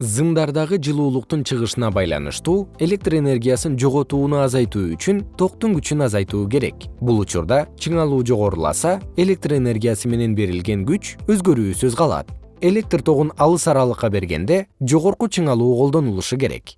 зымдардагы жылуулуктун чыгышына байланыштуу электр энергиясын жоготууну азайтуу үчүн токтун күчүн азайтуу керек. Бул учурда чыңалуу жогоруласа электр энергиясы менен берилген күч өзгөрүүсүз калат. Электр тогун алыс аралыкка бергенде жогорку чыңалуу колдонулушу керек.